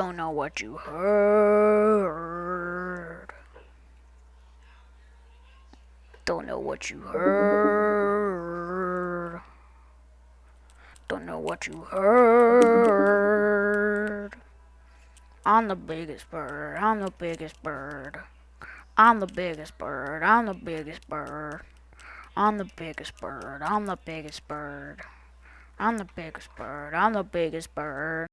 Don't know what you heard. Don't know what you heard. Don't know what you heard. I'm the biggest bird. I'm the biggest bird. I'm the biggest bird. I'm the biggest bird. I'm the biggest bird. I'm the biggest bird. I'm the biggest bird. I'm the biggest bird.